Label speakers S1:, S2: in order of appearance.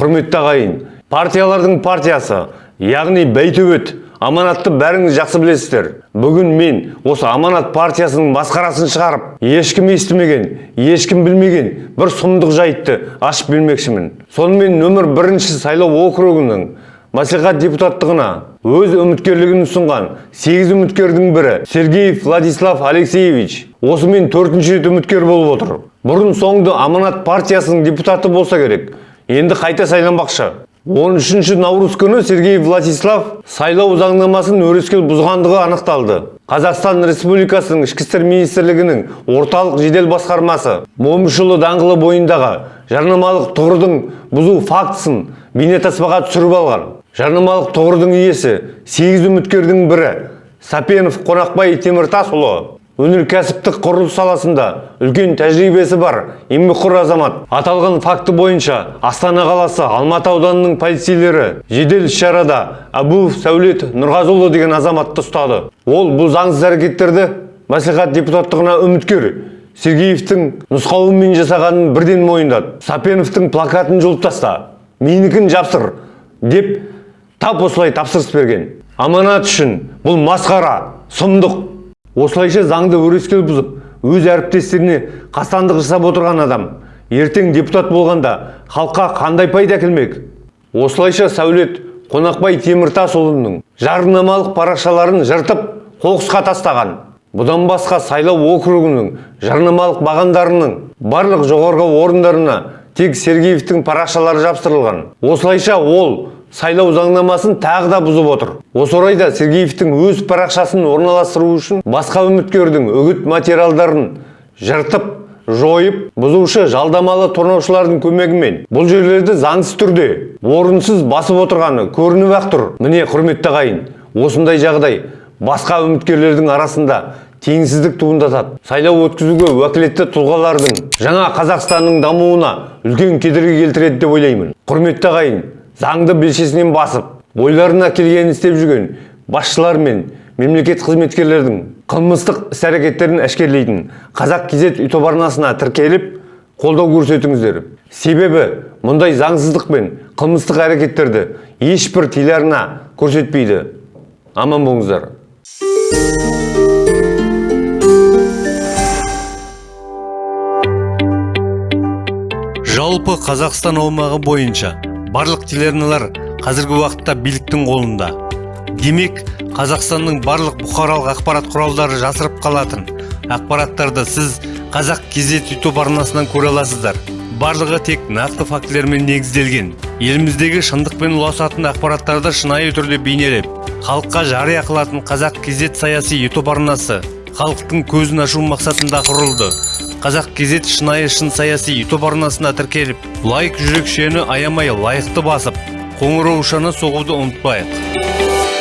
S1: құрметті ағайын партиялардың партиясы яғни бәйтөбет аманатты бәріңіз жақсы білесіздер. Бүгін мен осы аманат партиясының масқарасын шығарып ешкім естімеген ешкім білмеген бір сұмдық жайтты ашып бермекшімін. Сонымен нөмір бірінші сайлау округінің мәслихат депутаттығына өз үміткерлігін ұсынған сегіз үміткердің бірі сергеев владислав алексеевич осымен төртінші рет үміткер болып отыр. Бұрын соңды аманат партиясының депутаты болса керек енді қайта сайланбақшы 13 наурыз күні Сергей Владислав сайлау заңнамасын өрескел бұзғандығы анықталды. Қазақстан Республикасының ішкі істер министрлігінің орталық жедел басқармасы Момышұлы даңғылы бойындағы жарнамалық тұғырдың бұзу фактісін бейнетаспаға түсіріп алған. Жарнамалық тұғырдың иесі 8 үміткердің бірі Сапенов Қонақбай Теміртасұлы өнеркәсіптік құрылыс саласында үлкен тәжірибесі бар еңбекқор азамат. Аталған факті бойынша астана қаласы алматы ауданының полицейлері жедел іс-шарада әбуов сәулет нұрғазыұлы деген азаматты ұстады. Ол бұл заңсыз әрекеттерді мәслихат депутаттығына үміткер сергеевтің нұсқауымен жасағанын бірден мойындады. Сапеновтың плакатын жұлып таста менікін жапсыр деп тап осылай тапсырыс берген. Аманат үшін бұл масқара сұмдық. Осылайша заңды өрескел бұзып өз әріптестеріне қастандық жасап отырған адам ертең депутат болғанда халыққа қандай пайда әкелмек? Осылайша сәулет қонақбай теміртасұлының жарнамалық парақшаларын жыртып қоқысқа тастаған. Бұдан басқа сайлау округінің жарнамалық бағандарының барлық жоғарғы орындарына тек сергеевтің парақшалары жапсырылған. Осылайша ол сайлау заңнамасын тағы да бұзып отыр. Осы орайда сергеевтің өз парақшасын орналастыру үшін басқа үміткердің үгіт материалдарын жыртып жойып бұзушы жалдамалы тонаушылардың көмегімен бұл жерлерді заңсыз түрде орынсыз басып отырғаны көрініп ақ тұр. Міне құрметті ағайын осындай жағдай басқа үміткерлердің арасында теңсіздік туындатады. Сайлау өткізуге уәкілетті тұлғалардың жаңа қазақстанның дамуына үлкен кедергі келтіреді деп ойлаймын. Құрметті ағайын заңды белшесінен басып ойларына келгенін істеп жүрген басшылар мен мемлекет қызметкерлердің қылмыстық іс әрекеттерін әшкерлейтін қазақ кезет ютуб арнасына тіркеліп қолдау көрсетіңіздер. Себебі мұндай заңсыздық пен қылмыстық әрекеттерді ешбір телеарна көрсетпейді. Аман болыңыздар. Жалпы қазақстан аумағы бойынша барлық телеарналар қазіргі уақытта биліктің қолында. Демек қазақстанның барлық бұқаралық ақпарат құралдары жасырып қалатын ақпараттарды сіз қазақ кезет ютуб арнасынан көре аласыздар. Барлығы тек нақты фактілермен негізделген. Еліміздегі шындықпен ұласатын ақпараттарды шынайы түрде бейнелеп халыққа жария қылатын қазақ кезет саяси ютуб арнасы халықтың көзін ашу мақсатында құрылды. Қазақ кезет шынайы шын саяси ютуб арнасына тіркеліп лайк жүрекшені аямай лайықты басып қоңыраушаны соғуды ұмытпайық.